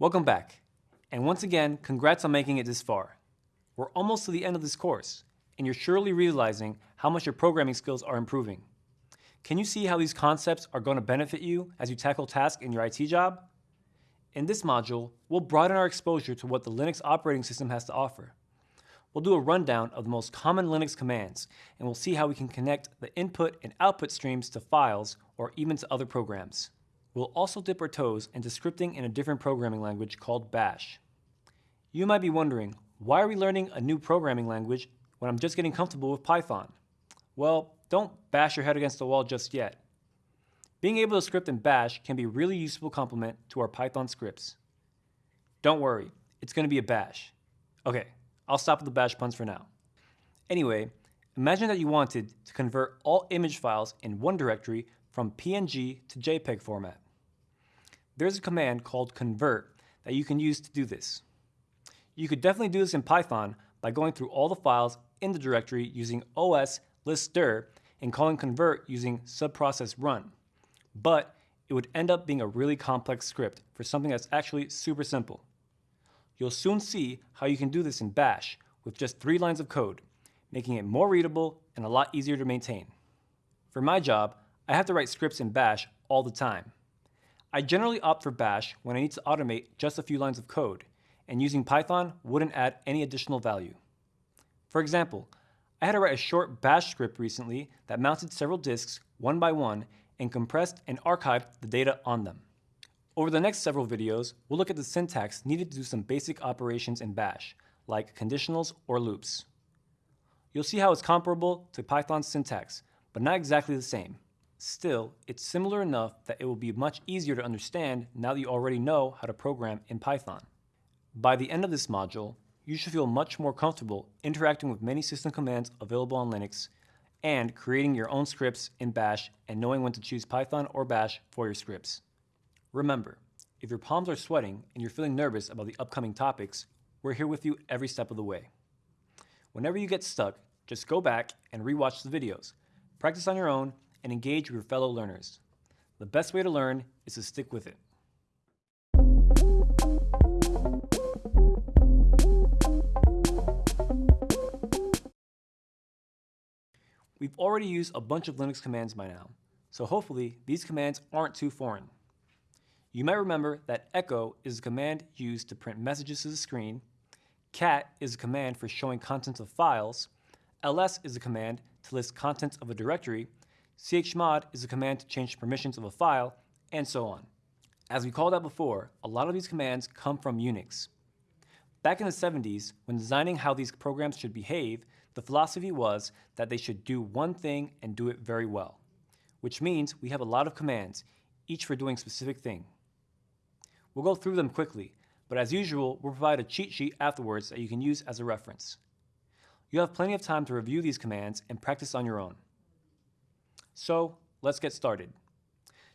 Welcome back. And once again, congrats on making it this far. We're almost to the end of this course, and you're surely realizing how much your programming skills are improving. Can you see how these concepts are going to benefit you as you tackle tasks in your IT job? In this module, we'll broaden our exposure to what the Linux operating system has to offer. We'll do a rundown of the most common Linux commands, and we'll see how we can connect the input and output streams to files or even to other programs. We'll also dip our toes into scripting in a different programming language called Bash. You might be wondering, why are we learning a new programming language when I'm just getting comfortable with Python? Well, don't bash your head against the wall just yet. Being able to script in Bash can be a really useful complement to our Python scripts. Don't worry, it's going to be a bash. Okay, I'll stop with the bash puns for now. Anyway, imagine that you wanted to convert all image files in one directory from PNG to JPEG format. There's a command called convert that you can use to do this. You could definitely do this in Python by going through all the files in the directory using os listdir and calling convert using subprocess run. But it would end up being a really complex script for something that's actually super simple. You'll soon see how you can do this in Bash with just three lines of code, making it more readable and a lot easier to maintain. For my job, I have to write scripts in Bash all the time. I generally opt for Bash when I need to automate just a few lines of code, and using Python wouldn't add any additional value. For example, I had to write a short Bash script recently that mounted several disks one by one and compressed and archived the data on them. Over the next several videos, we'll look at the syntax needed to do some basic operations in Bash, like conditionals or loops. You'll see how it's comparable to Python's syntax, but not exactly the same. Still, it's similar enough that it will be much easier to understand now that you already know how to program in Python. By the end of this module, you should feel much more comfortable interacting with many system commands available on Linux and creating your own scripts in Bash and knowing when to choose Python or Bash for your scripts. Remember, if your palms are sweating and you're feeling nervous about the upcoming topics, we're here with you every step of the way. Whenever you get stuck, just go back and rewatch the videos, practice on your own, and engage with your fellow learners. The best way to learn is to stick with it. We've already used a bunch of Linux commands by now, so hopefully these commands aren't too foreign. You might remember that echo is a command used to print messages to the screen, cat is a command for showing contents of files, ls is a command to list contents of a directory, chmod is a command to change permissions of a file, and so on. As we called out before, a lot of these commands come from Unix. Back in the 70s, when designing how these programs should behave, the philosophy was that they should do one thing and do it very well, which means we have a lot of commands, each for doing a specific thing. We'll go through them quickly, but as usual, we'll provide a cheat sheet afterwards that you can use as a reference. You'll have plenty of time to review these commands and practice on your own. So let's get started.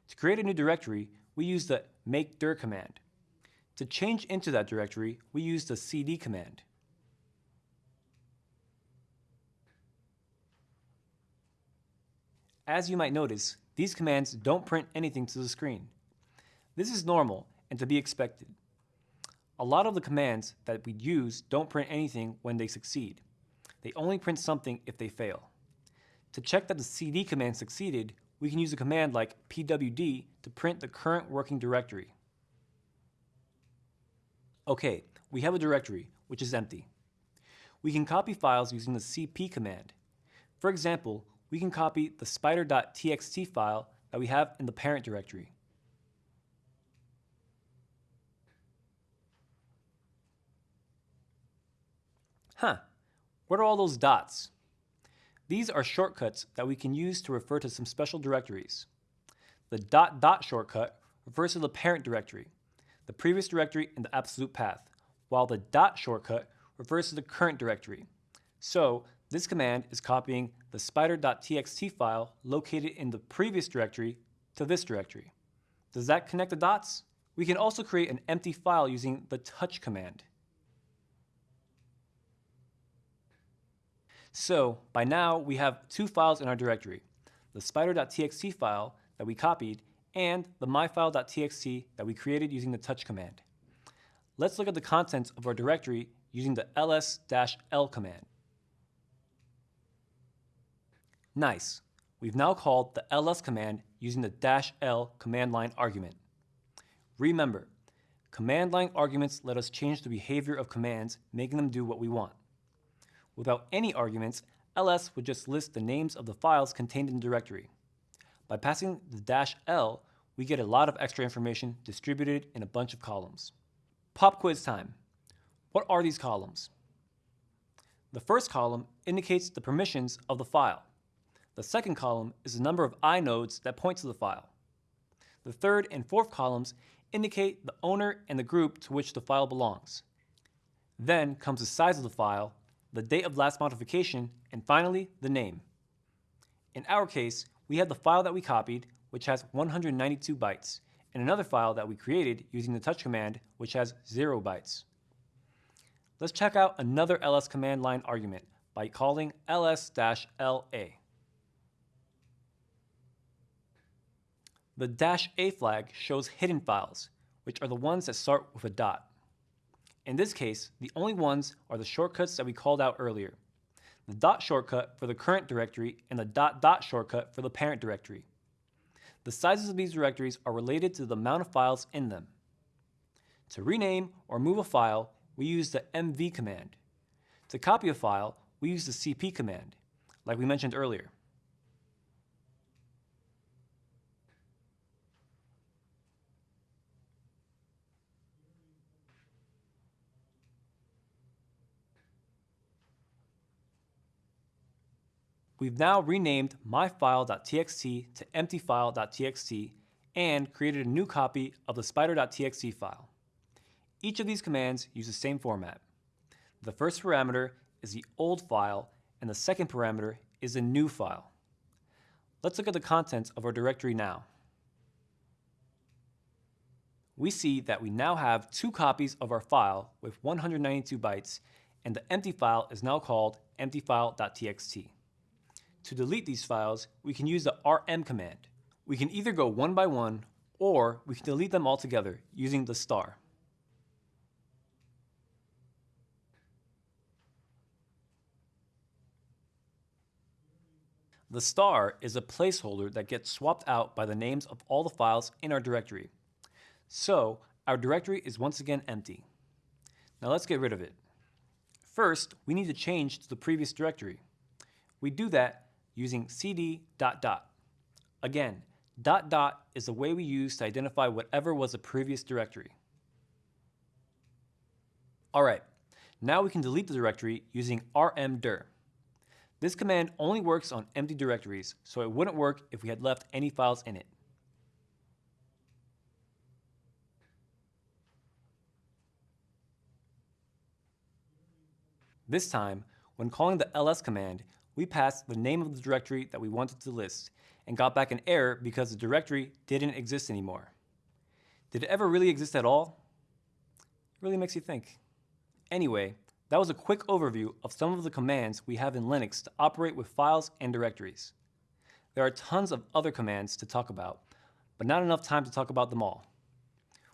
To create a new directory, we use the make dir command. To change into that directory, we use the cd command. As you might notice, these commands don't print anything to the screen. This is normal and to be expected. A lot of the commands that we use don't print anything when they succeed. They only print something if they fail. To check that the cd command succeeded, we can use a command like pwd to print the current working directory. Okay, we have a directory, which is empty. We can copy files using the cp command. For example, we can copy the spider.txt file that we have in the parent directory. Huh, what are all those dots? These are shortcuts that we can use to refer to some special directories. The dot dot shortcut refers to the parent directory, the previous directory and the absolute path, while the dot shortcut refers to the current directory. So this command is copying the spider.txt file located in the previous directory to this directory. Does that connect the dots? We can also create an empty file using the touch command. So by now we have two files in our directory, the spider.txt file that we copied and the myfile.txt that we created using the touch command. let's look at the contents of our directory using the ls-l command. Nice. We've now called the ls command using the dash l command line argument. Remember, command line arguments let us change the behavior of commands, making them do what we want. Without any arguments, ls would just list the names of the files contained in the directory. By passing the dash "l", we get a lot of extra information distributed in a bunch of columns. Pop quiz time. What are these columns? The first column indicates the permissions of the file. The second column is the number of inodes that point to the file. The third and fourth columns indicate the owner and the group to which the file belongs. Then comes the size of the file, the date of last modification, and finally, the name. In our case, we have the file that we copied, which has 192 bytes, and another file that we created using the touch command, which has 0 bytes. Let's check out another ls command line argument by calling ls-la. The dash "a" flag shows hidden files, which are the ones that start with a dot. In this case, the only ones are the shortcuts that we called out earlier. The dot shortcut for the current directory and the dot dot shortcut for the parent directory. The sizes of these directories are related to the amount of files in them. To rename or move a file, we use the mv command. To copy a file, we use the cp command, like we mentioned earlier. We've now renamed myfile.txt to emptyfile.txt and created a new copy of the spider.txt file. Each of these commands use the same format. The first parameter is the old file and the second parameter is the new file. Let's look at the contents of our directory now. We see that we now have two copies of our file with 192 bytes and the empty file is now called emptyfile.txt. To delete these files, we can use the rm command. We can either go one by one, or we can delete them all together using the star. The star is a placeholder that gets swapped out by the names of all the files in our directory. So, our directory is once again empty. Now let's get rid of it. First, we need to change to the previous directory. We do that using cd dot dot. Again, dot dot is the way we use to identify whatever was a previous directory. All right, now we can delete the directory using rmdir. This command only works on empty directories, so it wouldn't work if we had left any files in it. This time, when calling the ls command, we passed the name of the directory that we wanted to list and got back an error because the directory didn't exist anymore. Did it ever really exist at all? It really makes you think. Anyway, that was a quick overview of some of the commands we have in Linux to operate with files and directories. There are tons of other commands to talk about, but not enough time to talk about them all.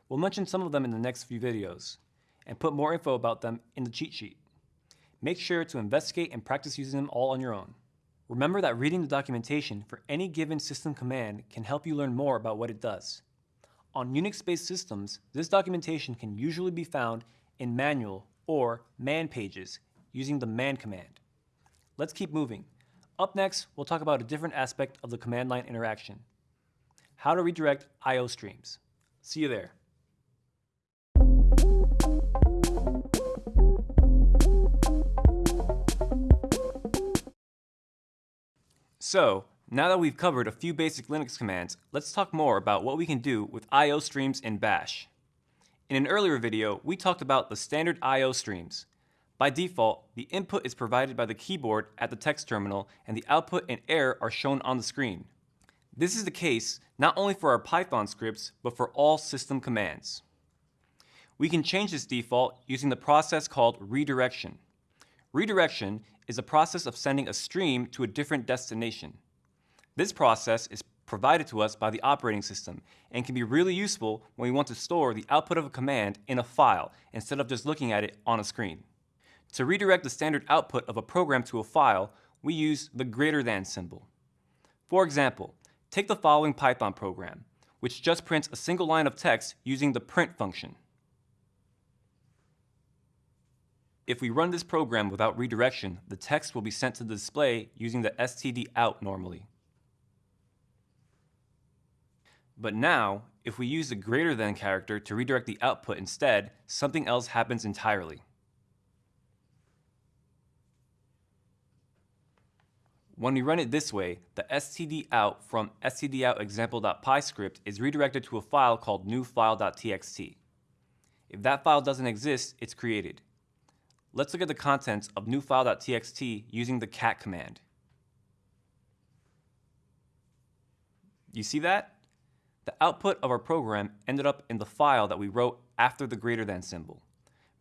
We'll mention some of them in the next few videos, and put more info about them in the cheat sheet. Make sure to investigate and practice using them all on your own. Remember that reading the documentation for any given system command can help you learn more about what it does. On Unix-based systems, this documentation can usually be found in manual or man pages using the man command. Let's keep moving. Up next, we'll talk about a different aspect of the command line interaction. How to redirect I.O. streams. See you there. So, now that we've covered a few basic Linux commands, let's talk more about what we can do with I.O. streams in Bash. In an earlier video, we talked about the standard I.O. streams. By default, the input is provided by the keyboard at the text terminal and the output and error are shown on the screen. This is the case not only for our Python scripts, but for all system commands. We can change this default using the process called redirection. Redirection is a process of sending a stream to a different destination. This process is provided to us by the operating system and can be really useful when we want to store the output of a command in a file instead of just looking at it on a screen. To redirect the standard output of a program to a file, we use the greater than symbol. For example, take the following Python program, which just prints a single line of text using the print function. If we run this program without redirection, the text will be sent to the display using the std out normally. But now, if we use the greater than character to redirect the output instead, something else happens entirely. When we run it this way, the stdout from stdoutexample.py script is redirected to a file called newfile.txt. If that file doesn't exist, it's created. Let's look at the contents of newfile.txt using the cat command. You see that? The output of our program ended up in the file that we wrote after the greater than symbol.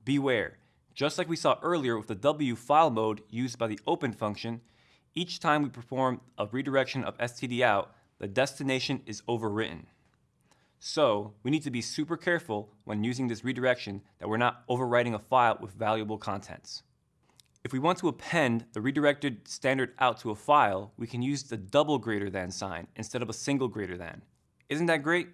Beware, just like we saw earlier with the W file mode used by the open function, each time we perform a redirection of stdout, the destination is overwritten. So we need to be super careful when using this redirection that we're not overwriting a file with valuable contents. If we want to append the redirected standard out to a file, we can use the double greater than sign instead of a single greater than. Isn't that great?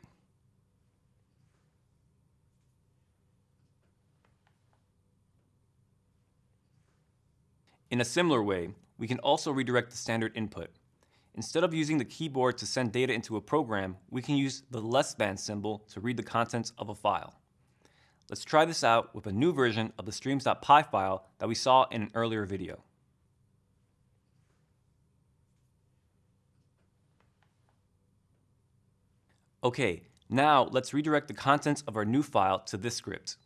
In a similar way, we can also redirect the standard input. Instead of using the keyboard to send data into a program, we can use the less than symbol to read the contents of a file. Let's try this out with a new version of the streams.py file that we saw in an earlier video. Okay, now let's redirect the contents of our new file to this script.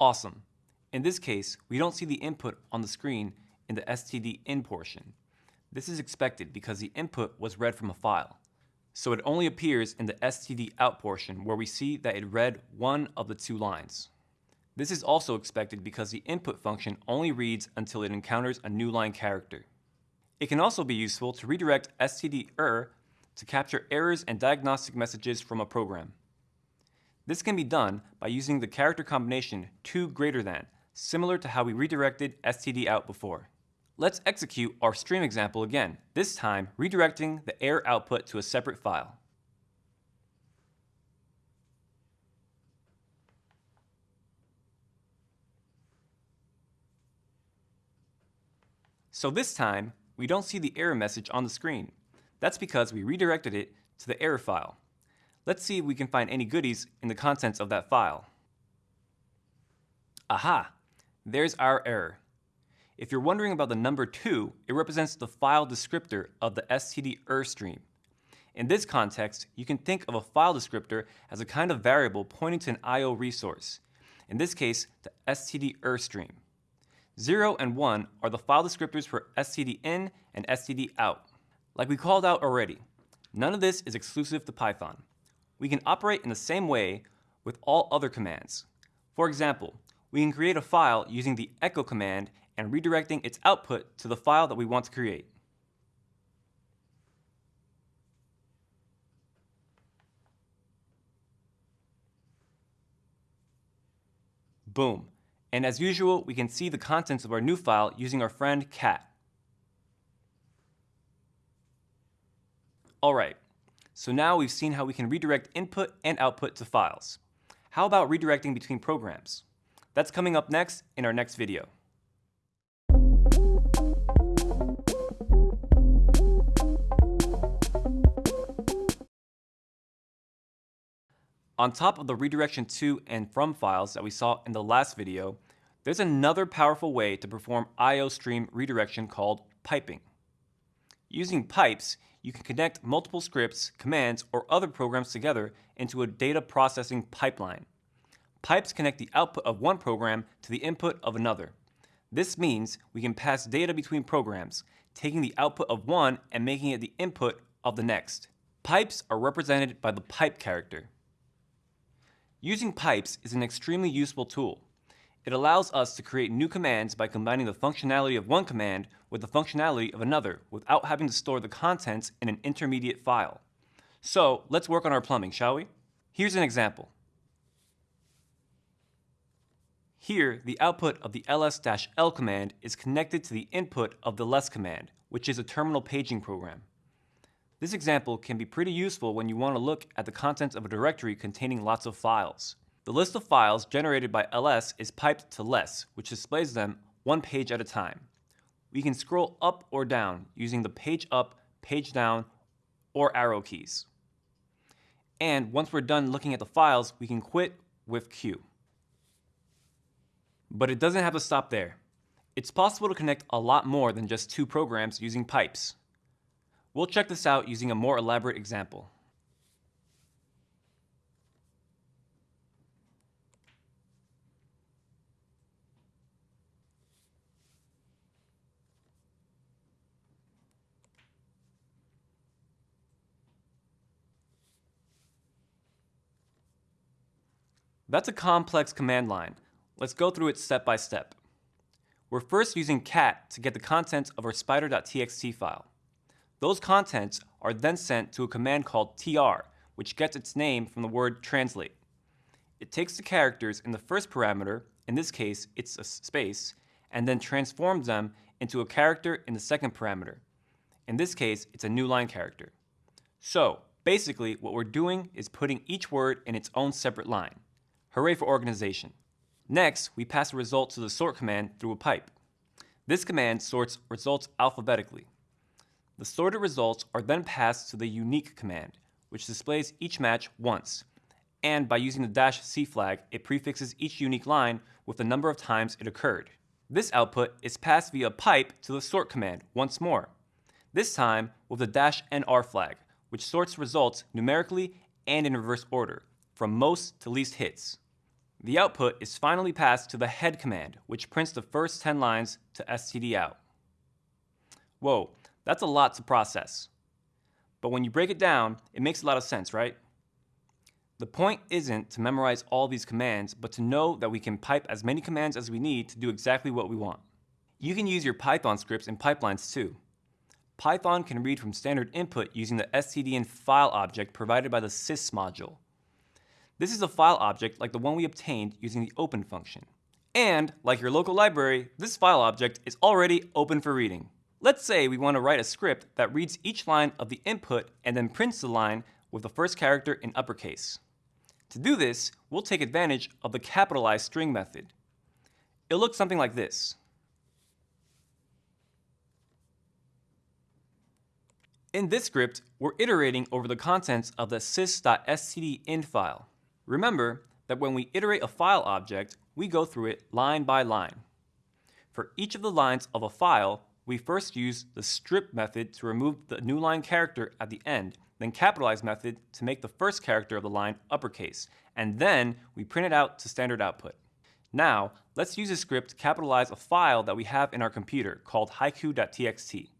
Awesome. In this case, we don't see the input on the screen in the stdin portion. This is expected because the input was read from a file. So it only appears in the std out portion where we see that it read one of the two lines. This is also expected because the input function only reads until it encounters a new line character. It can also be useful to redirect std err to capture errors and diagnostic messages from a program. This can be done by using the character combination 2 greater than, similar to how we redirected std out before. Let's execute our stream example again, this time redirecting the error output to a separate file. So this time, we don't see the error message on the screen. That's because we redirected it to the error file. Let's see if we can find any goodies in the contents of that file. Aha! There's our error. If you're wondering about the number 2, it represents the file descriptor of the stderr stream. In this context, you can think of a file descriptor as a kind of variable pointing to an I.O. resource, in this case, the stderr stream. 0 and 1 are the file descriptors for stdin and stdout. Like we called out already, none of this is exclusive to Python we can operate in the same way with all other commands. For example, we can create a file using the echo command and redirecting its output to the file that we want to create. Boom. And as usual, we can see the contents of our new file using our friend cat. All right, so now we've seen how we can redirect input and output to files. How about redirecting between programs? That's coming up next in our next video. On top of the redirection to and from files that we saw in the last video, there's another powerful way to perform IO stream redirection called piping. Using pipes, you can connect multiple scripts, commands, or other programs together into a data processing pipeline. Pipes connect the output of one program to the input of another. This means we can pass data between programs, taking the output of one and making it the input of the next. Pipes are represented by the pipe character. Using pipes is an extremely useful tool. It allows us to create new commands by combining the functionality of one command with the functionality of another without having to store the contents in an intermediate file. So let's work on our plumbing, shall we? Here's an example. Here, the output of the ls-l command is connected to the input of the less command, which is a terminal paging program. This example can be pretty useful when you want to look at the contents of a directory containing lots of files. The list of files generated by ls is piped to less, which displays them one page at a time. We can scroll up or down using the page up, page down, or arrow keys. And once we're done looking at the files, we can quit with Q. But it doesn't have to stop there. It's possible to connect a lot more than just two programs using pipes. We'll check this out using a more elaborate example. That's a complex command line. Let's go through it step by step. We're first using cat to get the contents of our spider.txt file. Those contents are then sent to a command called tr, which gets its name from the word translate. It takes the characters in the first parameter, in this case it's a space, and then transforms them into a character in the second parameter. In this case, it's a new line character. So, basically, what we're doing is putting each word in its own separate line. Hooray for organization. Next, we pass the result to the sort command through a pipe. This command sorts results alphabetically. The sorted results are then passed to the unique command, which displays each match once, and by using the dash C flag, it prefixes each unique line with the number of times it occurred. This output is passed via pipe to the sort command once more, this time with the dash NR flag, which sorts results numerically and in reverse order, from most to least hits. The output is finally passed to the head command, which prints the first 10 lines to stdout. Whoa, that's a lot to process. But when you break it down, it makes a lot of sense, right? The point isn't to memorize all these commands, but to know that we can pipe as many commands as we need to do exactly what we want. You can use your Python scripts and pipelines too. Python can read from standard input using the stdin file object provided by the sys module. This is a file object like the one we obtained using the open function. And, like your local library, this file object is already open for reading. Let's say we want to write a script that reads each line of the input and then prints the line with the first character in uppercase. To do this, we'll take advantage of the capitalized string method. It looks something like this. In this script, we're iterating over the contents of the sys.stdin file. Remember that when we iterate a file object, we go through it line by line. For each of the lines of a file, we first use the strip method to remove the new line character at the end, then capitalize method to make the first character of the line uppercase, and then we print it out to standard output. Now, let's use a script to capitalize a file that we have in our computer called haiku.txt.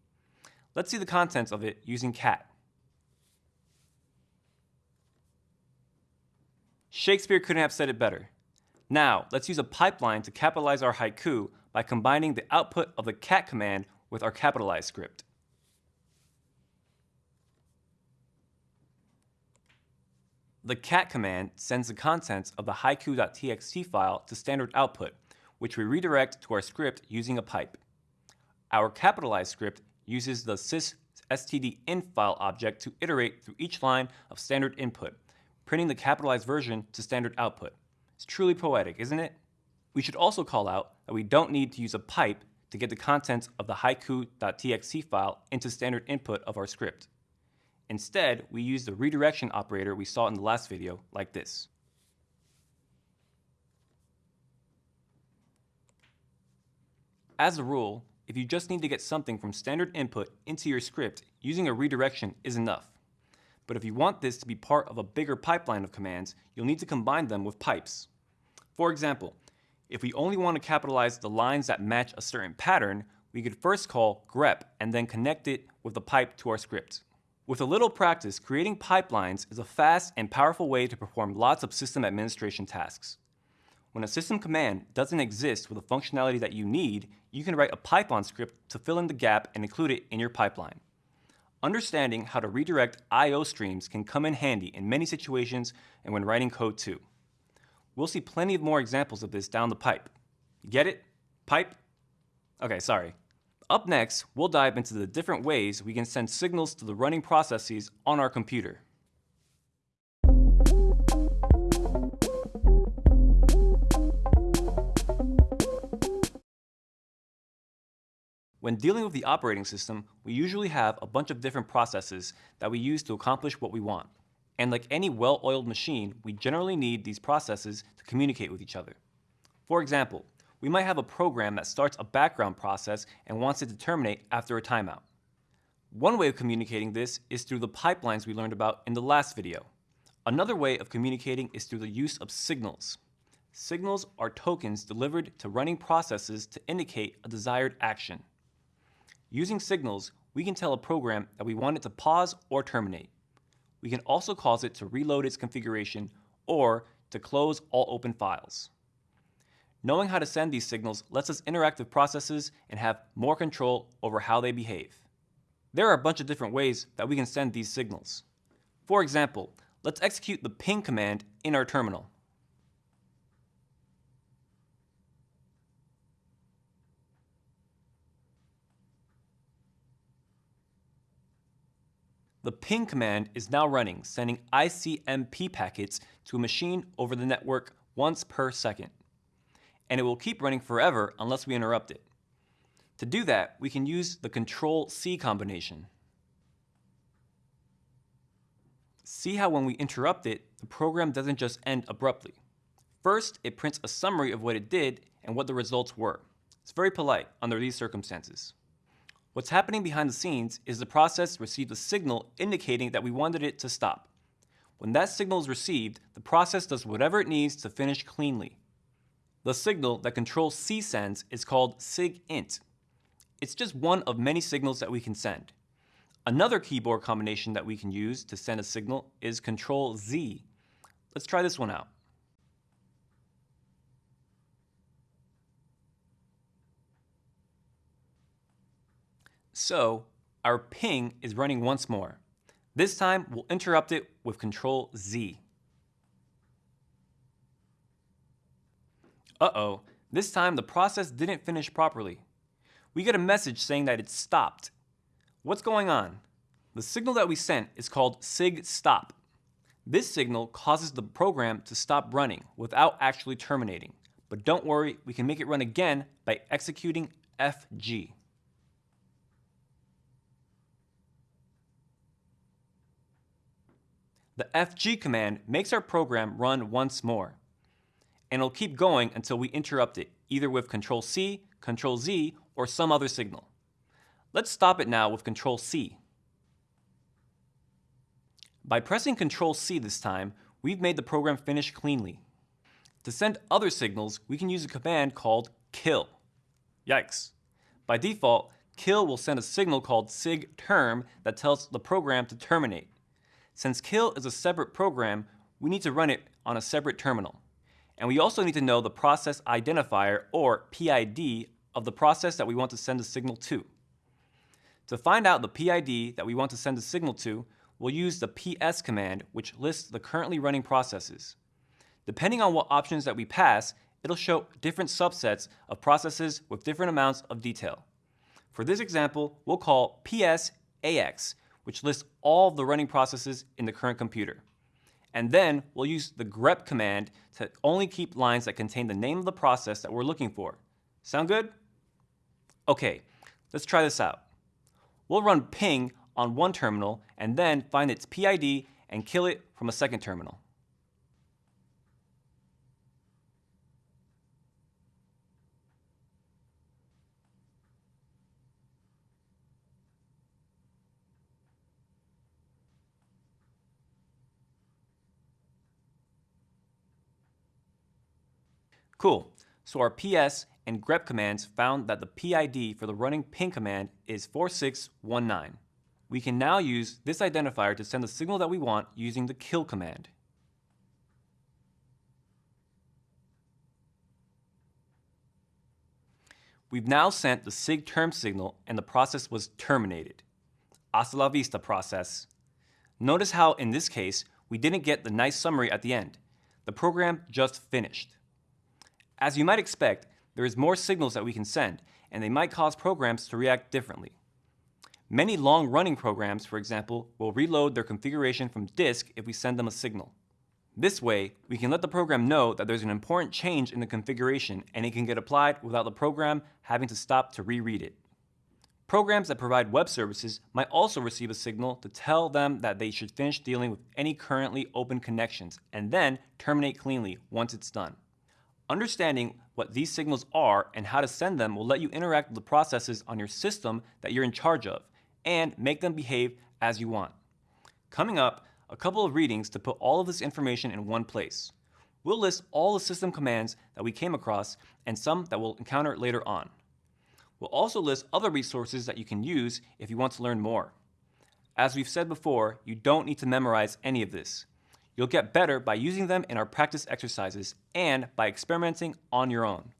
Let's see the contents of it using cat. Shakespeare couldn't have said it better. Now, let's use a pipeline to capitalize our haiku by combining the output of the cat command with our capitalized script. The cat command sends the contents of the haiku.txt file to standard output, which we redirect to our script using a pipe. Our capitalized script uses the sys stdin file object to iterate through each line of standard input, printing the capitalized version to standard output. It's truly poetic, isn't it? We should also call out that we don't need to use a pipe to get the contents of the haiku.txt file into standard input of our script. Instead, we use the redirection operator we saw in the last video, like this. As a rule, if you just need to get something from standard input into your script, using a redirection is enough. But if you want this to be part of a bigger pipeline of commands, you'll need to combine them with pipes. For example, if we only want to capitalize the lines that match a certain pattern, we could first call grep and then connect it with the pipe to our script. With a little practice, creating pipelines is a fast and powerful way to perform lots of system administration tasks. When a system command doesn't exist with the functionality that you need, you can write a Python script to fill in the gap and include it in your pipeline. Understanding how to redirect I.O. streams can come in handy in many situations and when writing code too. We'll see plenty of more examples of this down the pipe. Get it? Pipe? Okay, sorry. Up next, we'll dive into the different ways we can send signals to the running processes on our computer. When dealing with the operating system, we usually have a bunch of different processes that we use to accomplish what we want. And like any well-oiled machine, we generally need these processes to communicate with each other. For example, we might have a program that starts a background process and wants it to terminate after a timeout. One way of communicating this is through the pipelines we learned about in the last video. Another way of communicating is through the use of signals. Signals are tokens delivered to running processes to indicate a desired action. Using signals, we can tell a program that we want it to pause or terminate. We can also cause it to reload its configuration or to close all open files. Knowing how to send these signals lets us interact with processes and have more control over how they behave. There are a bunch of different ways that we can send these signals. For example, let's execute the ping command in our terminal. The ping command is now running, sending ICMP packets to a machine over the network once per second. And it will keep running forever unless we interrupt it. To do that, we can use the Control-C combination. See how when we interrupt it, the program doesn't just end abruptly. First, it prints a summary of what it did and what the results were. It's very polite under these circumstances. What's happening behind the scenes is the process received a signal indicating that we wanted it to stop. When that signal is received, the process does whatever it needs to finish cleanly. The signal that Control-C sends is called SIGINT. It's just one of many signals that we can send. Another keyboard combination that we can use to send a signal is Control-Z. Let's try this one out. So our ping is running once more. This time we'll interrupt it with Control Z. Uh-oh, this time the process didn't finish properly. We get a message saying that it stopped. What's going on? The signal that we sent is called sig stop. This signal causes the program to stop running without actually terminating. But don't worry, we can make it run again by executing FG. The FG command makes our program run once more. And it'll keep going until we interrupt it, either with Control C, Control Z, or some other signal. Let's stop it now with Control C. By pressing Control C this time, we've made the program finish cleanly. To send other signals, we can use a command called kill. Yikes. By default, kill will send a signal called sigterm that tells the program to terminate. Since kill is a separate program, we need to run it on a separate terminal. And we also need to know the process identifier, or PID, of the process that we want to send a signal to. To find out the PID that we want to send a signal to, we'll use the ps command, which lists the currently running processes. Depending on what options that we pass, it'll show different subsets of processes with different amounts of detail. For this example, we'll call ps AX, which lists all of the running processes in the current computer. And then we'll use the grep command to only keep lines that contain the name of the process that we're looking for. Sound good? Okay, let's try this out. We'll run ping on one terminal and then find its PID and kill it from a second terminal. Cool. So our ps and grep commands found that the PID for the running ping command is 4619. We can now use this identifier to send the signal that we want using the kill command. We've now sent the SIG term signal and the process was terminated. Hasta la vista process. Notice how in this case, we didn't get the nice summary at the end. The program just finished. As you might expect, there is more signals that we can send, and they might cause programs to react differently. Many long-running programs, for example, will reload their configuration from disk if we send them a signal. This way, we can let the program know that there's an important change in the configuration and it can get applied without the program having to stop to reread it. Programs that provide web services might also receive a signal to tell them that they should finish dealing with any currently open connections and then terminate cleanly once it's done. Understanding what these signals are and how to send them will let you interact with the processes on your system that you're in charge of and make them behave as you want. Coming up, a couple of readings to put all of this information in one place. We'll list all the system commands that we came across and some that we'll encounter later on. We'll also list other resources that you can use if you want to learn more. As we've said before, you don't need to memorize any of this. You'll get better by using them in our practice exercises and by experimenting on your own.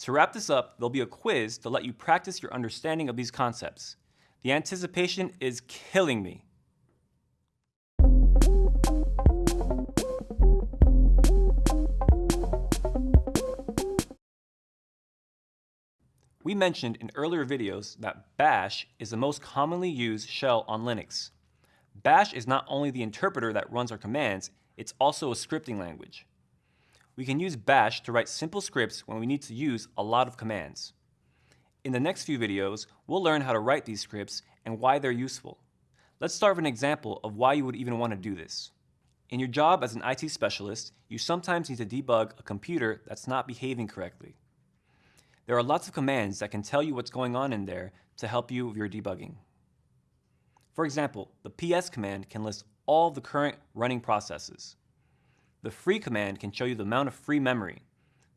To wrap this up, there'll be a quiz to let you practice your understanding of these concepts. The anticipation is killing me. We mentioned in earlier videos that bash is the most commonly used shell on Linux. Bash is not only the interpreter that runs our commands, it's also a scripting language. We can use bash to write simple scripts when we need to use a lot of commands. In the next few videos, we'll learn how to write these scripts and why they're useful. Let's start with an example of why you would even want to do this. In your job as an IT specialist, you sometimes need to debug a computer that's not behaving correctly. There are lots of commands that can tell you what's going on in there to help you with your debugging. For example, the ps command can list all the current running processes. The free command can show you the amount of free memory.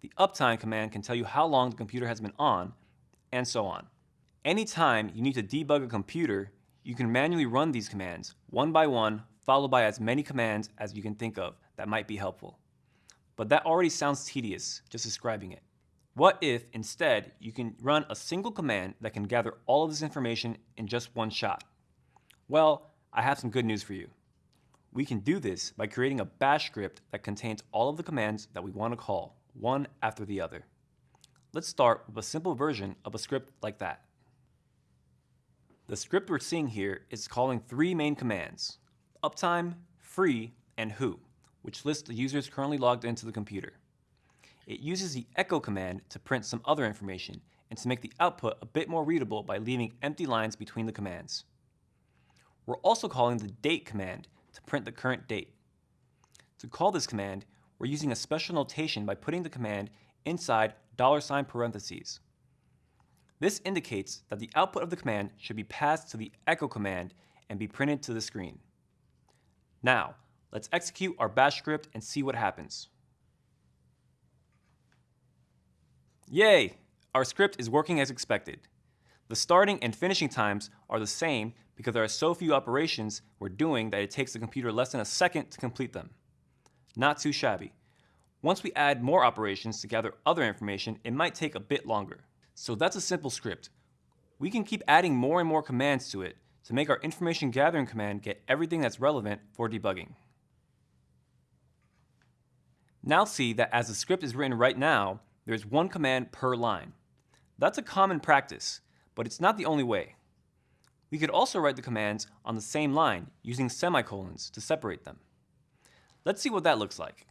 The uptime command can tell you how long the computer has been on, and so on. Anytime you need to debug a computer, you can manually run these commands one by one, followed by as many commands as you can think of that might be helpful. But that already sounds tedious, just describing it. What if, instead, you can run a single command that can gather all of this information in just one shot? Well, I have some good news for you. We can do this by creating a bash script that contains all of the commands that we want to call, one after the other. Let's start with a simple version of a script like that. The script we're seeing here is calling three main commands, uptime, free, and who, which lists the users currently logged into the computer. It uses the echo command to print some other information and to make the output a bit more readable by leaving empty lines between the commands. We're also calling the date command to print the current date. To call this command, we're using a special notation by putting the command inside dollar sign parentheses. This indicates that the output of the command should be passed to the echo command and be printed to the screen. Now, let's execute our bash script and see what happens. Yay! Our script is working as expected. The starting and finishing times are the same because there are so few operations we're doing that it takes the computer less than a second to complete them. Not too shabby. Once we add more operations to gather other information, it might take a bit longer. So that's a simple script. We can keep adding more and more commands to it to make our information gathering command get everything that's relevant for debugging. Now see that as the script is written right now, there's one command per line. That's a common practice, but it's not the only way. We could also write the commands on the same line using semicolons to separate them. Let's see what that looks like.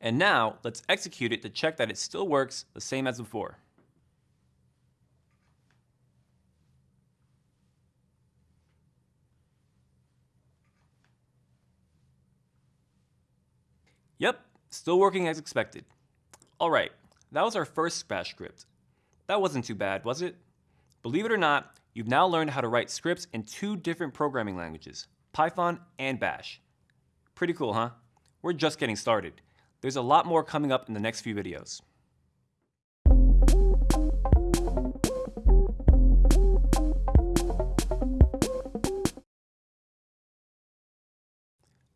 And now, let's execute it to check that it still works the same as before. Yep, still working as expected. Alright, that was our first bash script. That wasn't too bad, was it? Believe it or not, you've now learned how to write scripts in two different programming languages, Python, and Bash. Pretty cool, huh? We're just getting started. There's a lot more coming up in the next few videos.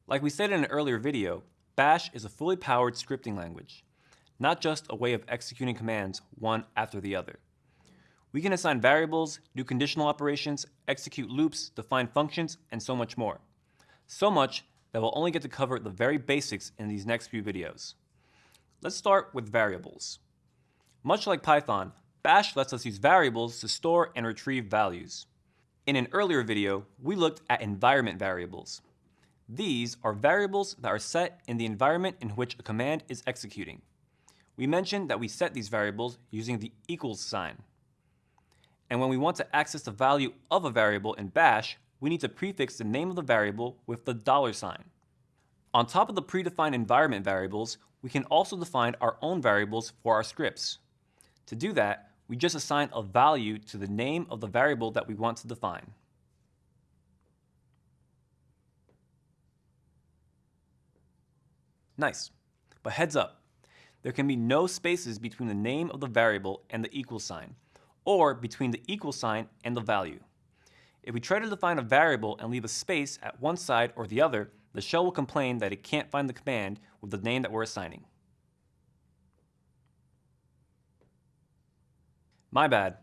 Like we said in an earlier video, Bash is a fully powered scripting language, not just a way of executing commands one after the other. We can assign variables, do conditional operations, execute loops, define functions, and so much more. So much that we'll only get to cover the very basics in these next few videos. Let's start with variables. Much like Python, Bash lets us use variables to store and retrieve values. In an earlier video, we looked at environment variables. These are variables that are set in the environment in which a command is executing. We mentioned that we set these variables using the equals sign. And when we want to access the value of a variable in bash, we need to prefix the name of the variable with the dollar sign. On top of the predefined environment variables, we can also define our own variables for our scripts. To do that, we just assign a value to the name of the variable that we want to define. Nice. But heads up, there can be no spaces between the name of the variable and the equal sign, or between the equal sign and the value. If we try to define a variable and leave a space at one side or the other, the shell will complain that it can't find the command with the name that we're assigning. My bad.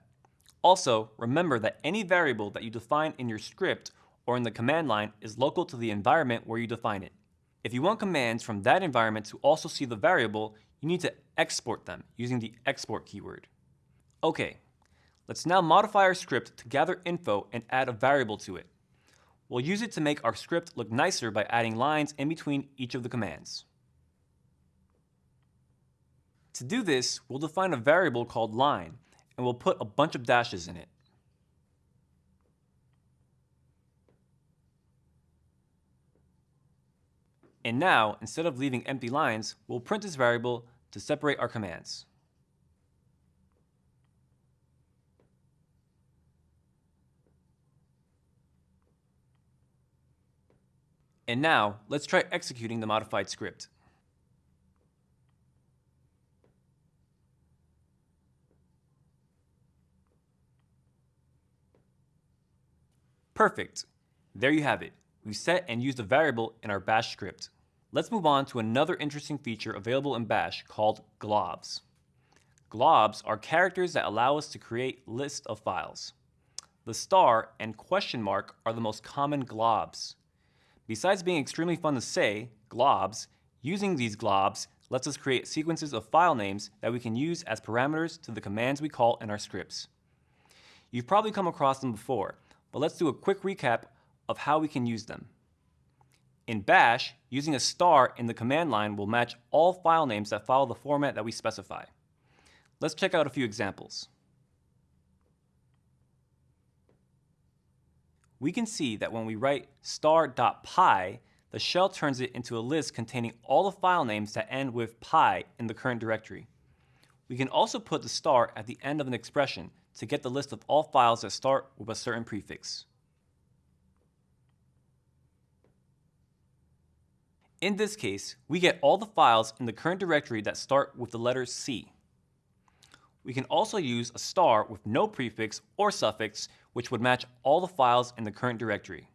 Also, remember that any variable that you define in your script or in the command line is local to the environment where you define it. If you want commands from that environment to also see the variable, you need to export them using the export keyword. Okay, let's now modify our script to gather info and add a variable to it. We'll use it to make our script look nicer by adding lines in between each of the commands. To do this, we'll define a variable called line, and we'll put a bunch of dashes in it. And now, instead of leaving empty lines, we'll print this variable to separate our commands. And now, let's try executing the modified script. Perfect. There you have it we set and used a variable in our bash script. Let's move on to another interesting feature available in bash called globs. Globs are characters that allow us to create lists of files. The star and question mark are the most common globs. Besides being extremely fun to say, globs, using these globs lets us create sequences of file names that we can use as parameters to the commands we call in our scripts. You've probably come across them before, but let's do a quick recap of how we can use them. In bash, using a star in the command line will match all file names that follow the format that we specify. Let's check out a few examples. We can see that when we write star.py, the shell turns it into a list containing all the file names that end with py in the current directory. We can also put the star at the end of an expression to get the list of all files that start with a certain prefix. In this case, we get all the files in the current directory that start with the letter C. We can also use a star with no prefix or suffix, which would match all the files in the current directory.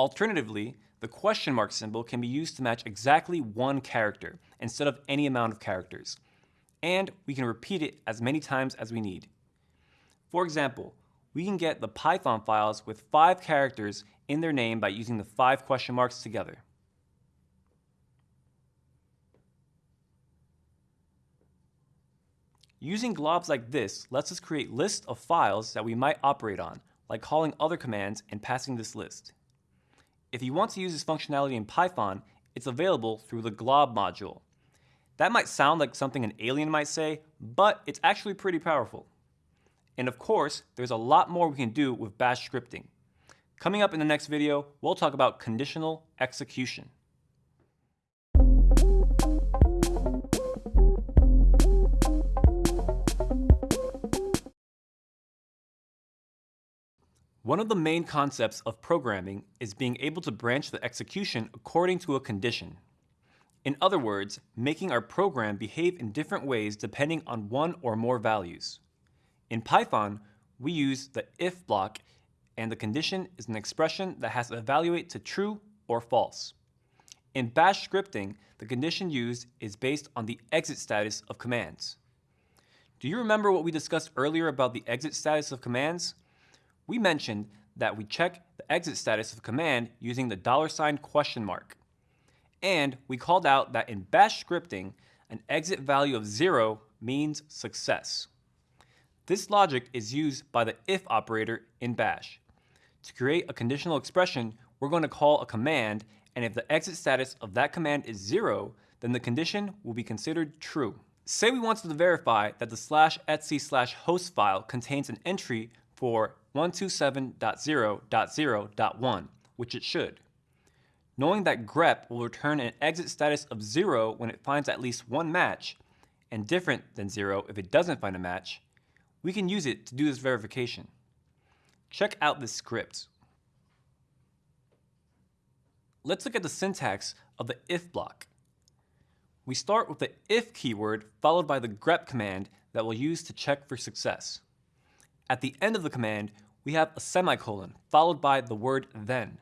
Alternatively, the question mark symbol can be used to match exactly one character instead of any amount of characters. And we can repeat it as many times as we need. For example, we can get the Python files with five characters in their name by using the five question marks together. Using globs like this lets us create lists of files that we might operate on, like calling other commands and passing this list. If you want to use this functionality in Python, it's available through the glob module. That might sound like something an alien might say, but it's actually pretty powerful. And of course, there's a lot more we can do with bash scripting. Coming up in the next video, we'll talk about conditional execution. One of the main concepts of programming is being able to branch the execution according to a condition. In other words, making our program behave in different ways depending on one or more values. In Python, we use the if block and the condition is an expression that has to evaluate to true or false. In bash scripting, the condition used is based on the exit status of commands. Do you remember what we discussed earlier about the exit status of commands? We mentioned that we check the exit status of a command using the dollar sign question mark. And we called out that in bash scripting, an exit value of zero means success. This logic is used by the if operator in bash. To create a conditional expression, we're going to call a command, and if the exit status of that command is zero, then the condition will be considered true. Say we wanted to verify that the slash etc slash host file contains an entry for 127.0.0.1, which it should. Knowing that grep will return an exit status of 0 when it finds at least one match, and different than 0 if it doesn't find a match, we can use it to do this verification. Check out this script. Let's look at the syntax of the if block. We start with the if keyword followed by the grep command that we'll use to check for success. At the end of the command, we have a semicolon followed by the word then.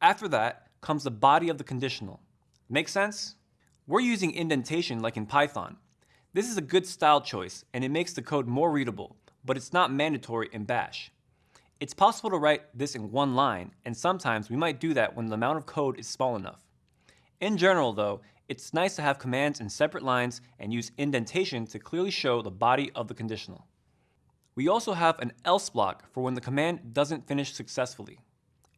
After that comes the body of the conditional. Make sense? We're using indentation like in Python. This is a good style choice and it makes the code more readable, but it's not mandatory in Bash. It's possible to write this in one line, and sometimes we might do that when the amount of code is small enough. In general though, it's nice to have commands in separate lines and use indentation to clearly show the body of the conditional. We also have an else block for when the command doesn't finish successfully.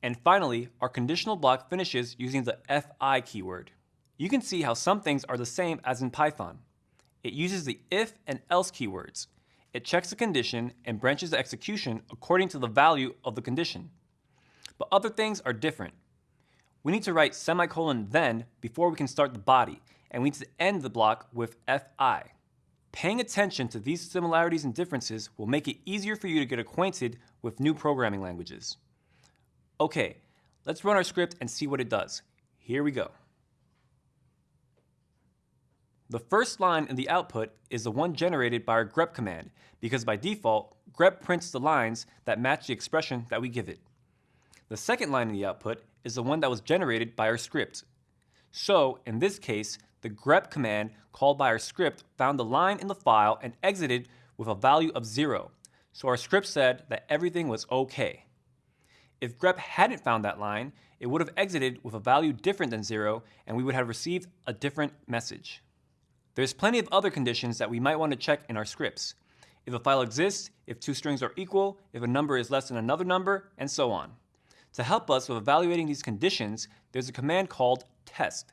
And finally, our conditional block finishes using the fi keyword. You can see how some things are the same as in Python. It uses the if and else keywords. It checks the condition and branches the execution according to the value of the condition. But other things are different. We need to write semicolon then before we can start the body, and we need to end the block with fi. Paying attention to these similarities and differences will make it easier for you to get acquainted with new programming languages. Okay, let's run our script and see what it does. Here we go. The first line in the output is the one generated by our grep command because by default, grep prints the lines that match the expression that we give it. The second line in the output is the one that was generated by our script. So, in this case, the grep command called by our script found the line in the file and exited with a value of zero. So our script said that everything was okay. If grep hadn't found that line, it would have exited with a value different than zero and we would have received a different message. There's plenty of other conditions that we might want to check in our scripts. If a file exists, if two strings are equal, if a number is less than another number, and so on. To help us with evaluating these conditions, there's a command called test.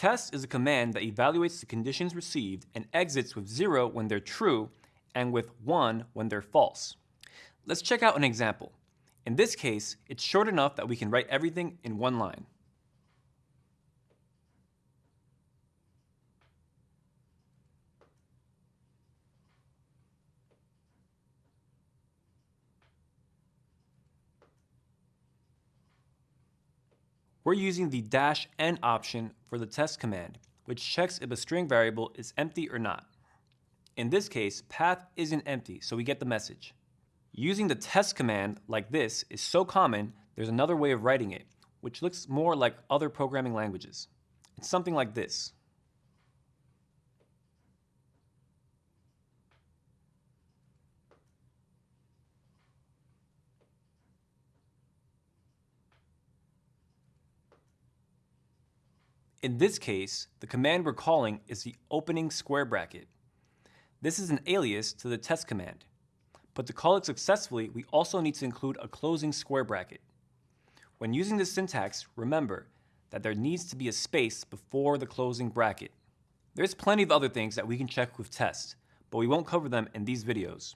Test is a command that evaluates the conditions received and exits with 0 when they're true and with 1 when they're false. Let's check out an example. In this case, it's short enough that we can write everything in one line. We're using the dash n option for the test command, which checks if a string variable is empty or not. In this case, path isn't empty, so we get the message. Using the test command like this is so common, there's another way of writing it, which looks more like other programming languages. It's something like this. In this case, the command we're calling is the opening square bracket. This is an alias to the test command. But to call it successfully, we also need to include a closing square bracket. When using this syntax, remember that there needs to be a space before the closing bracket. There's plenty of other things that we can check with test, but we won't cover them in these videos.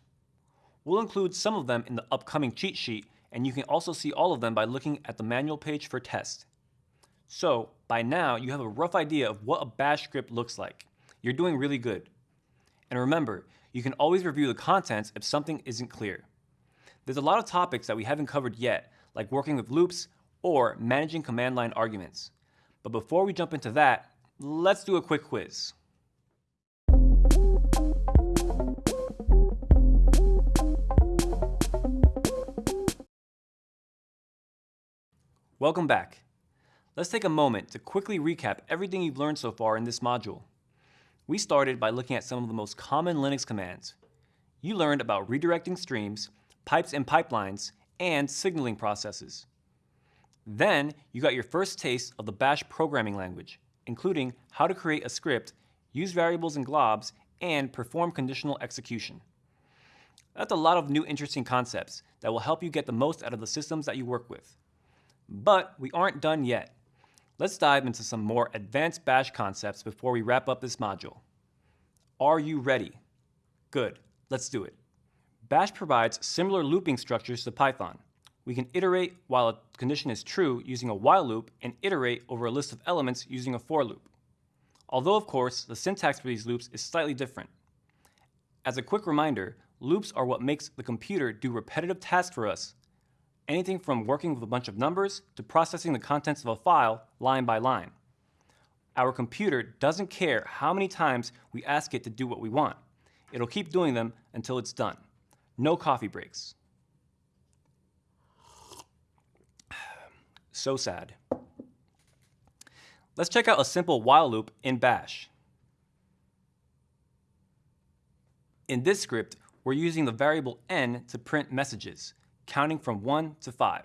We'll include some of them in the upcoming cheat sheet, and you can also see all of them by looking at the manual page for test. So by now, you have a rough idea of what a bash script looks like. You're doing really good. And remember, you can always review the contents if something isn't clear. There's a lot of topics that we haven't covered yet, like working with loops or managing command line arguments. But before we jump into that, let's do a quick quiz. Welcome back. Let's take a moment to quickly recap everything you've learned so far in this module. We started by looking at some of the most common Linux commands. You learned about redirecting streams, pipes and pipelines, and signaling processes. Then you got your first taste of the bash programming language, including how to create a script, use variables and globs, and perform conditional execution. That's a lot of new interesting concepts that will help you get the most out of the systems that you work with. But we aren't done yet. Let's dive into some more advanced bash concepts before we wrap up this module. Are you ready? Good, let's do it. Bash provides similar looping structures to Python. We can iterate while a condition is true using a while loop and iterate over a list of elements using a for loop. Although, of course, the syntax for these loops is slightly different. As a quick reminder, loops are what makes the computer do repetitive tasks for us anything from working with a bunch of numbers to processing the contents of a file line by line. Our computer doesn't care how many times we ask it to do what we want. It'll keep doing them until it's done. No coffee breaks. So sad. Let's check out a simple while loop in bash. In this script, we're using the variable n to print messages counting from 1 to 5.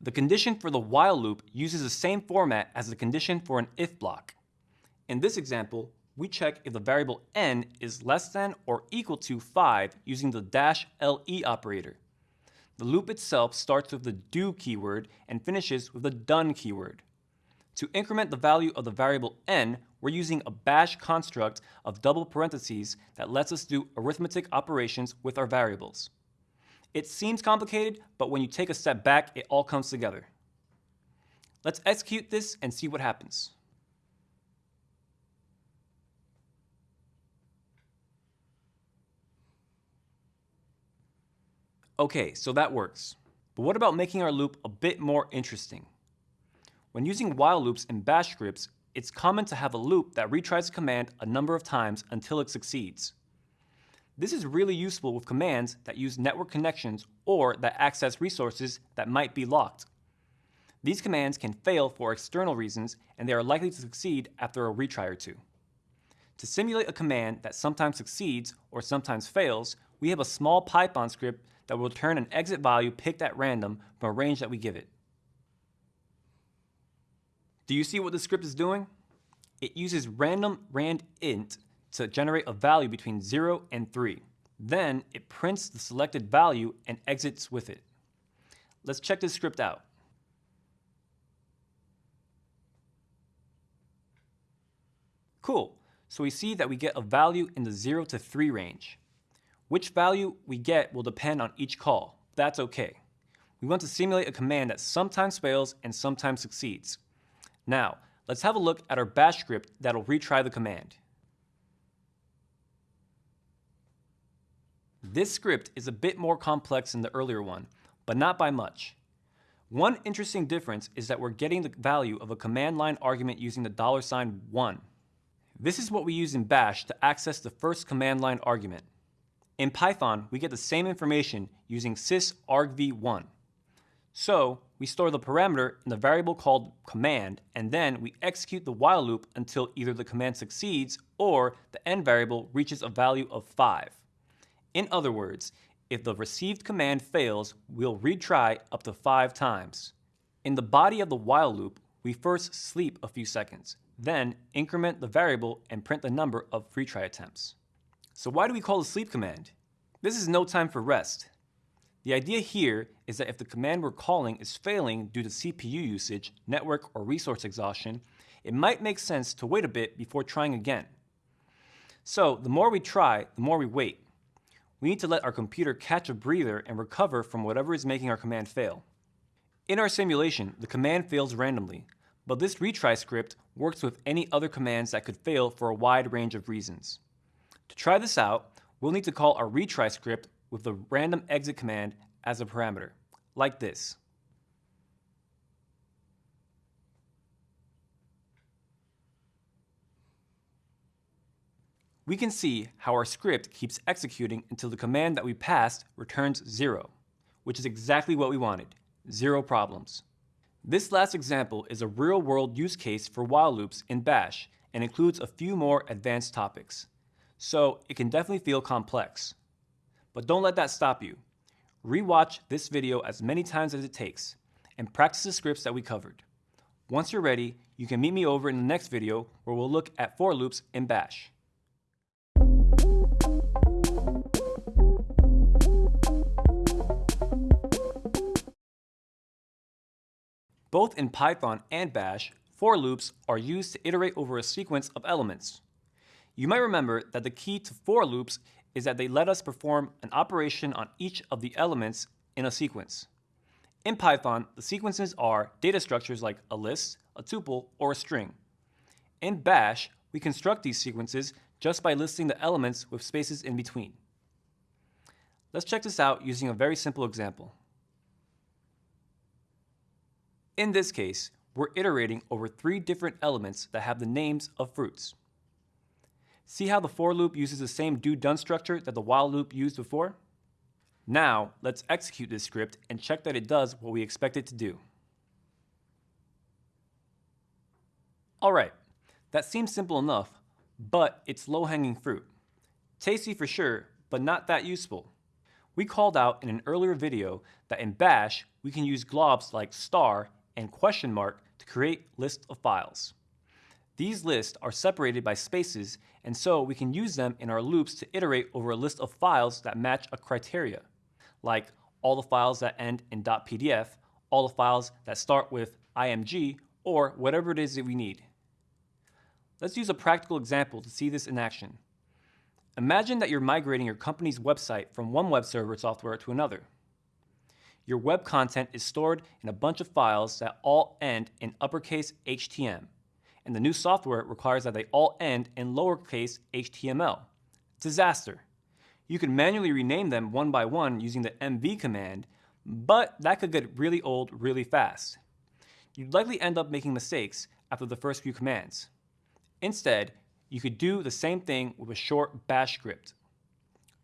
The condition for the while loop uses the same format as the condition for an if block. In this example, we check if the variable n is less than or equal to 5 using the dash LE operator. The loop itself starts with the do keyword and finishes with the done keyword. To increment the value of the variable n, we're using a bash construct of double parentheses that lets us do arithmetic operations with our variables. It seems complicated, but when you take a step back, it all comes together. Let's execute this and see what happens. Okay, so that works. But what about making our loop a bit more interesting? When using while loops in bash scripts, it's common to have a loop that retries a command a number of times until it succeeds. This is really useful with commands that use network connections or that access resources that might be locked. These commands can fail for external reasons and they are likely to succeed after a retry or two. To simulate a command that sometimes succeeds or sometimes fails, we have a small Python script that will return an exit value picked at random from a range that we give it. Do you see what the script is doing? It uses random randint to generate a value between 0 and 3. Then it prints the selected value and exits with it. Let's check this script out. Cool, so we see that we get a value in the 0 to 3 range. Which value we get will depend on each call. That's okay. We want to simulate a command that sometimes fails and sometimes succeeds. Now, let's have a look at our bash script that'll retry the command. This script is a bit more complex than the earlier one, but not by much. One interesting difference is that we're getting the value of a command line argument using the dollar sign $1. This is what we use in bash to access the first command line argument. In Python, we get the same information using sysargv1. So, we store the parameter in the variable called command, and then we execute the while loop until either the command succeeds or the end variable reaches a value of 5. In other words, if the received command fails, we'll retry up to five times. In the body of the while loop, we first sleep a few seconds, then increment the variable and print the number of retry attempts. So why do we call the sleep command? This is no time for rest. The idea here is that if the command we're calling is failing due to CPU usage, network, or resource exhaustion, it might make sense to wait a bit before trying again. So the more we try, the more we wait we need to let our computer catch a breather and recover from whatever is making our command fail. In our simulation, the command fails randomly, but this retry script works with any other commands that could fail for a wide range of reasons. To try this out, we'll need to call our retry script with the random exit command as a parameter, like this. We can see how our script keeps executing until the command that we passed returns zero, which is exactly what we wanted, zero problems. This last example is a real-world use case for while loops in Bash and includes a few more advanced topics. So it can definitely feel complex. But don't let that stop you. Rewatch this video as many times as it takes and practice the scripts that we covered. Once you're ready, you can meet me over in the next video where we'll look at for loops in Bash. Both in Python and Bash, for loops are used to iterate over a sequence of elements. You might remember that the key to for loops is that they let us perform an operation on each of the elements in a sequence. In Python, the sequences are data structures like a list, a tuple, or a string. In Bash, we construct these sequences just by listing the elements with spaces in between. Let's check this out using a very simple example. In this case, we're iterating over three different elements that have the names of fruits. See how the for loop uses the same do-done structure that the while loop used before? Now, let's execute this script and check that it does what we expect it to do. Alright, that seems simple enough, but it's low-hanging fruit. Tasty for sure, but not that useful. We called out in an earlier video that in bash, we can use globs like star and question mark to create lists of files. These lists are separated by spaces, and so we can use them in our loops to iterate over a list of files that match a criteria, like all the files that end in .pdf, all the files that start with img, or whatever it is that we need. Let's use a practical example to see this in action. Imagine that you're migrating your company's website from one web server software to another your web content is stored in a bunch of files that all end in uppercase HTML, and the new software requires that they all end in lowercase HTML. Disaster. You can manually rename them one by one using the mv command, but that could get really old really fast. You'd likely end up making mistakes after the first few commands. Instead, you could do the same thing with a short bash script.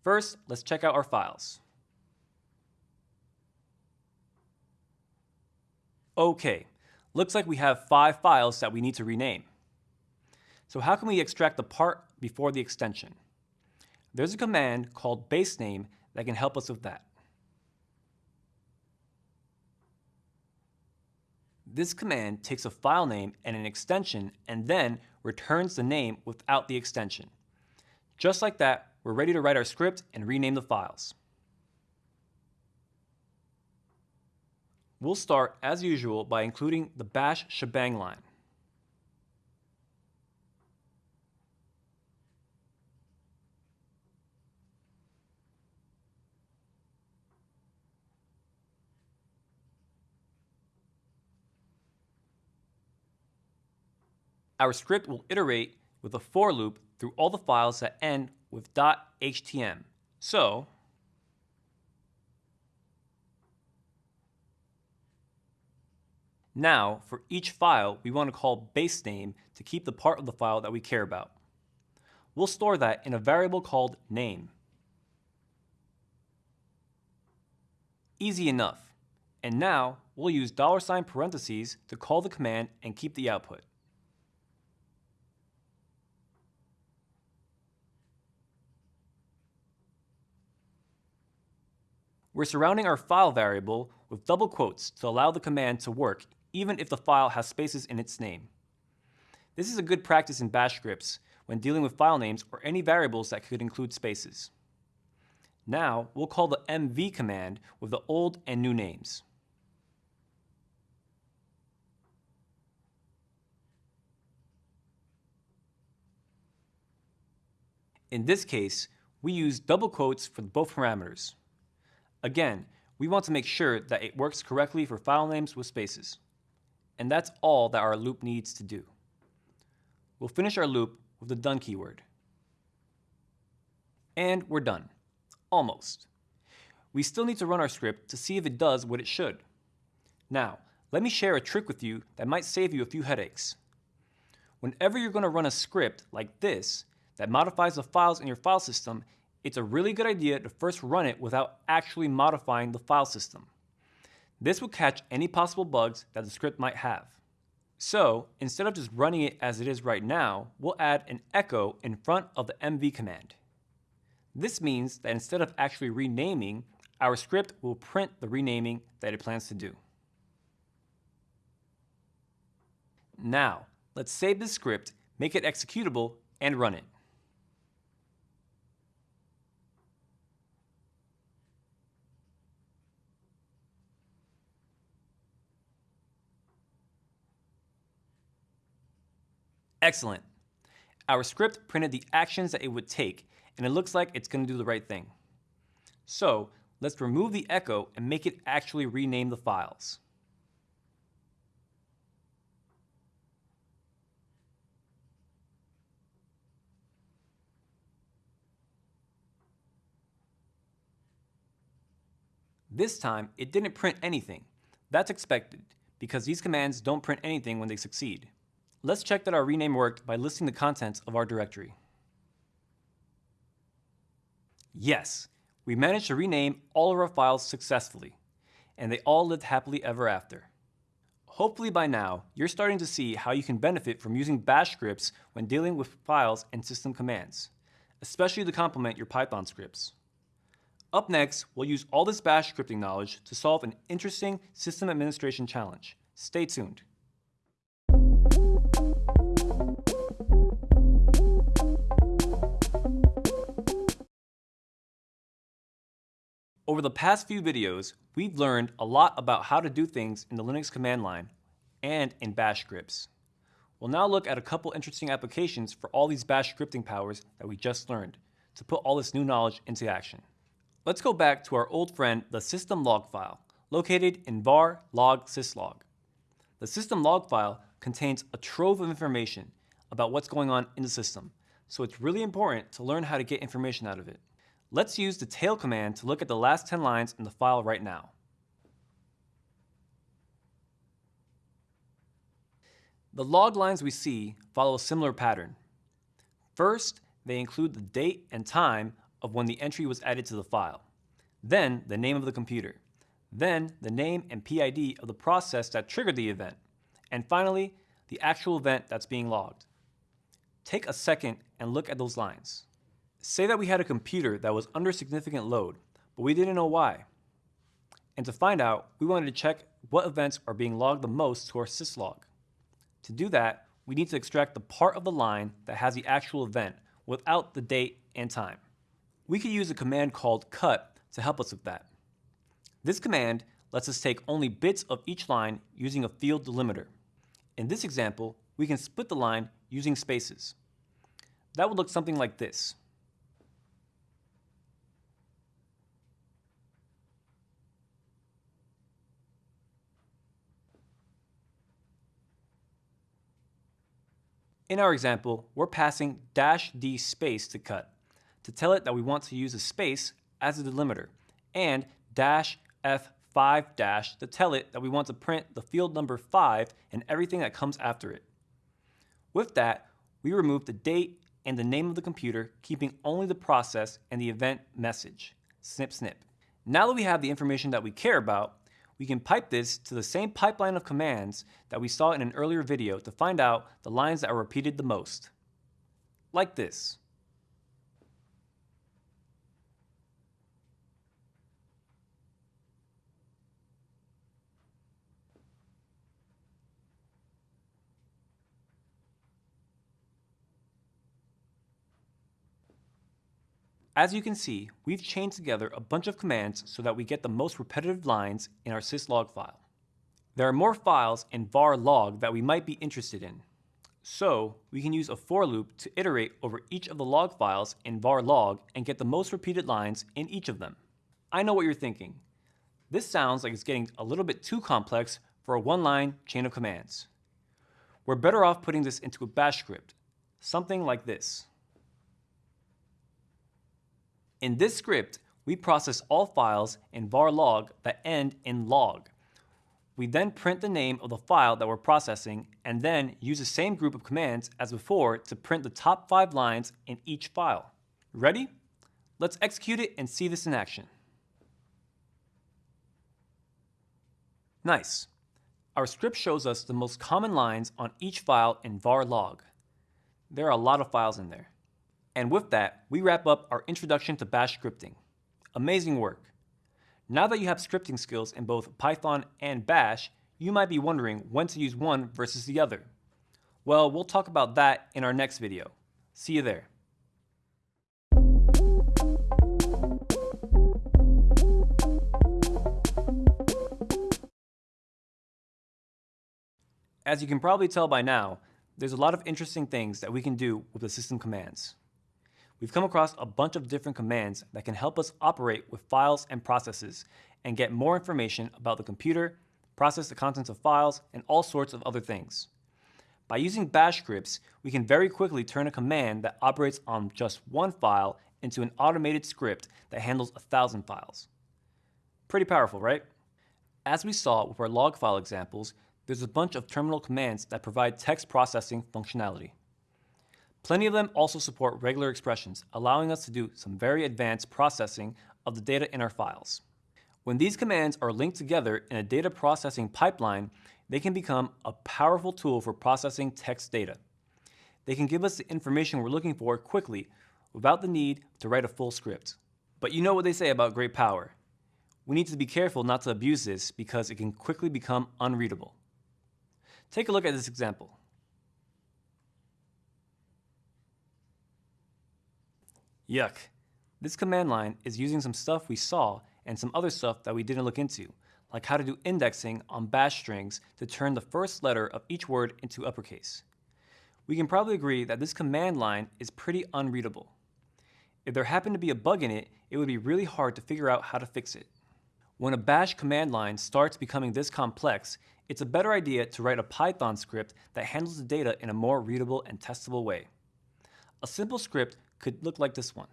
First, let's check out our files. Okay, looks like we have five files that we need to rename. So how can we extract the part before the extension? There's a command called basename that can help us with that. This command takes a file name and an extension and then returns the name without the extension. Just like that, we're ready to write our script and rename the files. We'll start, as usual, by including the bash shebang line. Our script will iterate with a for loop through all the files that end with .htm. So, Now, for each file, we want to call basename to keep the part of the file that we care about. We'll store that in a variable called name. Easy enough. And now, we'll use dollar sign parentheses to call the command and keep the output. We're surrounding our file variable with double quotes to allow the command to work even if the file has spaces in its name. This is a good practice in bash scripts when dealing with file names or any variables that could include spaces. Now, we'll call the mv command with the old and new names. In this case, we use double quotes for both parameters. Again, we want to make sure that it works correctly for file names with spaces. And that's all that our loop needs to do. We'll finish our loop with the done keyword. And we're done. Almost. we still need to run our script to see if it does what it should. Now, let me share a trick with you that might save you a few headaches. Whenever you're going to run a script like this that modifies the files in your file system, it's a really good idea to first run it without actually modifying the file system. This will catch any possible bugs that the script might have. So instead of just running it as it is right now, we'll add an echo in front of the mv command. This means that instead of actually renaming, our script will print the renaming that it plans to do. Now, let's save this script, make it executable, and run it. Excellent. Our script printed the actions that it would take, and it looks like it's going to do the right thing. So let's remove the echo and make it actually rename the files. This time, it didn't print anything. That's expected, because these commands don't print anything when they succeed. Let's check that our rename worked by listing the contents of our directory. Yes, we managed to rename all of our files successfully, and they all lived happily ever after. Hopefully by now, you're starting to see how you can benefit from using bash scripts when dealing with files and system commands, especially to complement your Python scripts. Up next, we'll use all this bash scripting knowledge to solve an interesting system administration challenge. Stay tuned. Over the past few videos, we've learned a lot about how to do things in the Linux command line and in bash scripts. We'll now look at a couple interesting applications for all these bash scripting powers that we just learned to put all this new knowledge into action. Let's go back to our old friend, the system log file, located in var log syslog. The system log file contains a trove of information about what's going on in the system, so it's really important to learn how to get information out of it. Let's use the tail command to look at the last 10 lines in the file right now. The log lines we see follow a similar pattern. First, they include the date and time of when the entry was added to the file, then the name of the computer, then the name and PID of the process that triggered the event, and finally, the actual event that's being logged. Take a second and look at those lines. Say that we had a computer that was under significant load, but we didn't know why. And to find out, we wanted to check what events are being logged the most to our syslog. To do that, we need to extract the part of the line that has the actual event without the date and time. We could use a command called cut to help us with that. This command lets us take only bits of each line using a field delimiter. In this example, we can split the line using spaces. That would look something like this. In our example, we're passing dash d space to cut to tell it that we want to use a space as a delimiter and dash f5 dash to tell it that we want to print the field number 5 and everything that comes after it. With that, we remove the date and the name of the computer, keeping only the process and the event message. Snip snip. Now that we have the information that we care about, we can pipe this to the same pipeline of commands that we saw in an earlier video to find out the lines that are repeated the most. Like this. As you can see, we've chained together a bunch of commands so that we get the most repetitive lines in our syslog file. There are more files in var log that we might be interested in. So we can use a for loop to iterate over each of the log files in var log and get the most repeated lines in each of them. I know what you're thinking. This sounds like it's getting a little bit too complex for a one-line chain of commands. We're better off putting this into a bash script, something like this. In this script, we process all files in var log that end in log. We then print the name of the file that we're processing and then use the same group of commands as before to print the top five lines in each file. Ready? Let's execute it and see this in action. Nice. Our script shows us the most common lines on each file in var log. There are a lot of files in there. And with that, we wrap up our introduction to bash scripting. Amazing work. Now that you have scripting skills in both Python and bash, you might be wondering when to use one versus the other. Well, we'll talk about that in our next video. See you there. As you can probably tell by now, there's a lot of interesting things that we can do with the system commands. We've come across a bunch of different commands that can help us operate with files and processes and get more information about the computer, process the contents of files, and all sorts of other things. By using bash scripts, we can very quickly turn a command that operates on just one file into an automated script that handles a thousand files. Pretty powerful, right? As we saw with our log file examples, there's a bunch of terminal commands that provide text processing functionality. Plenty of them also support regular expressions, allowing us to do some very advanced processing of the data in our files. When these commands are linked together in a data processing pipeline, they can become a powerful tool for processing text data. They can give us the information we're looking for quickly without the need to write a full script. But you know what they say about great power. We need to be careful not to abuse this because it can quickly become unreadable. Take a look at this example. Yuck. This command line is using some stuff we saw and some other stuff that we didn't look into, like how to do indexing on bash strings to turn the first letter of each word into uppercase. We can probably agree that this command line is pretty unreadable. If there happened to be a bug in it, it would be really hard to figure out how to fix it. When a bash command line starts becoming this complex, it's a better idea to write a Python script that handles the data in a more readable and testable way. A simple script could look like this one.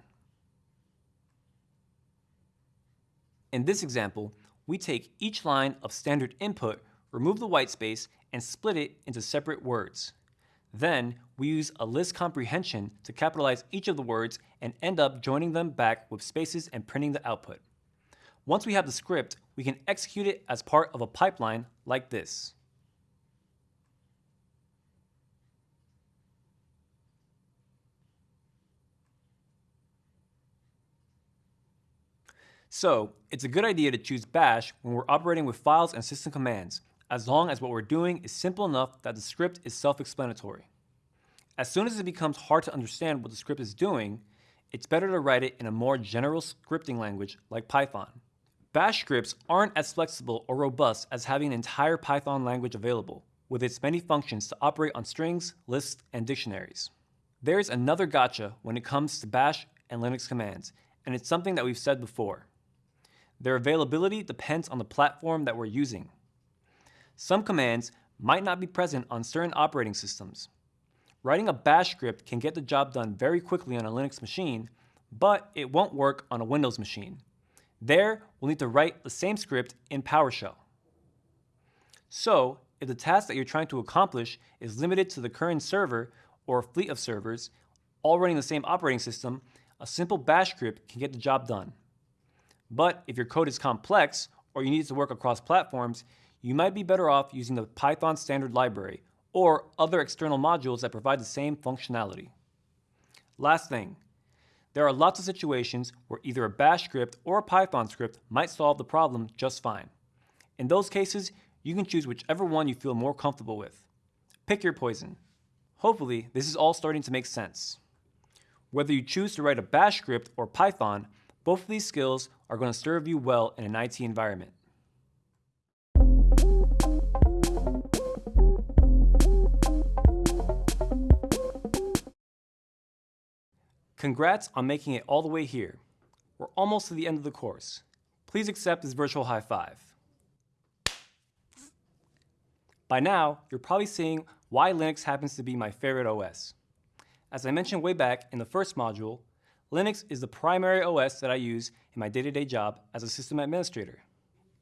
In this example, we take each line of standard input, remove the white space, and split it into separate words. Then, we use a list comprehension to capitalize each of the words and end up joining them back with spaces and printing the output. Once we have the script, we can execute it as part of a pipeline like this. So, it's a good idea to choose bash when we're operating with files and system commands, as long as what we're doing is simple enough that the script is self-explanatory. As soon as it becomes hard to understand what the script is doing, it's better to write it in a more general scripting language like Python. Bash scripts aren't as flexible or robust as having an entire Python language available, with its many functions to operate on strings, lists, and dictionaries. There's another gotcha when it comes to bash and Linux commands, and it's something that we've said before. Their availability depends on the platform that we're using. Some commands might not be present on certain operating systems. Writing a bash script can get the job done very quickly on a Linux machine, but it won't work on a Windows machine. There, we'll need to write the same script in PowerShell. So, if the task that you're trying to accomplish is limited to the current server or fleet of servers, all running the same operating system, a simple bash script can get the job done. But if your code is complex or you need it to work across platforms, you might be better off using the Python standard library or other external modules that provide the same functionality. Last thing, there are lots of situations where either a bash script or a Python script might solve the problem just fine. In those cases, you can choose whichever one you feel more comfortable with. Pick your poison. Hopefully, this is all starting to make sense. Whether you choose to write a bash script or Python, both of these skills are going to serve you well in an IT environment. Congrats on making it all the way here. We're almost to the end of the course. Please accept this virtual high five. By now, you're probably seeing why Linux happens to be my favorite OS. As I mentioned way back in the first module, Linux is the primary OS that I use in my day to day job as a system administrator.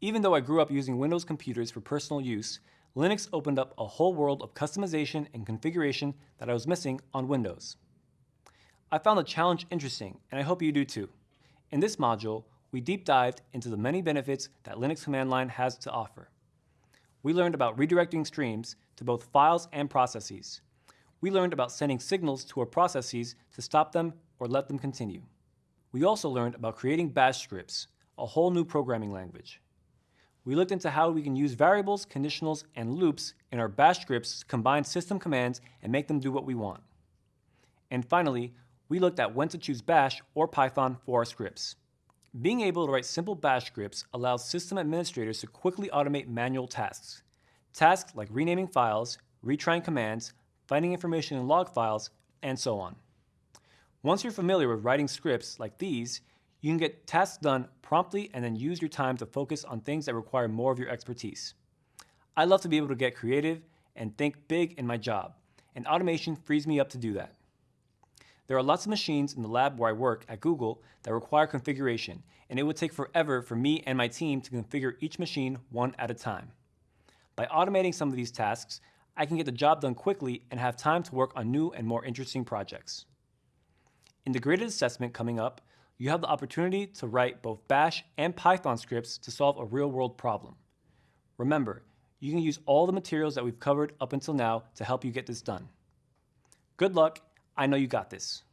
Even though I grew up using Windows computers for personal use, Linux opened up a whole world of customization and configuration that I was missing on Windows. I found the challenge interesting, and I hope you do too. In this module, we deep dived into the many benefits that Linux command line has to offer. We learned about redirecting streams to both files and processes. We learned about sending signals to our processes to stop them or let them continue. We also learned about creating bash scripts, a whole new programming language. We looked into how we can use variables, conditionals, and loops in our bash scripts to combine system commands and make them do what we want. And finally, we looked at when to choose bash or Python for our scripts. Being able to write simple bash scripts allows system administrators to quickly automate manual tasks. Tasks like renaming files, retrying commands, finding information in log files, and so on. Once you're familiar with writing scripts like these, you can get tasks done promptly and then use your time to focus on things that require more of your expertise. I love to be able to get creative and think big in my job, and automation frees me up to do that. There are lots of machines in the lab where I work at Google that require configuration, and it would take forever for me and my team to configure each machine one at a time. By automating some of these tasks, I can get the job done quickly and have time to work on new and more interesting projects. In the graded assessment coming up, you have the opportunity to write both Bash and Python scripts to solve a real-world problem. Remember, you can use all the materials that we've covered up until now to help you get this done. Good luck I know you got this.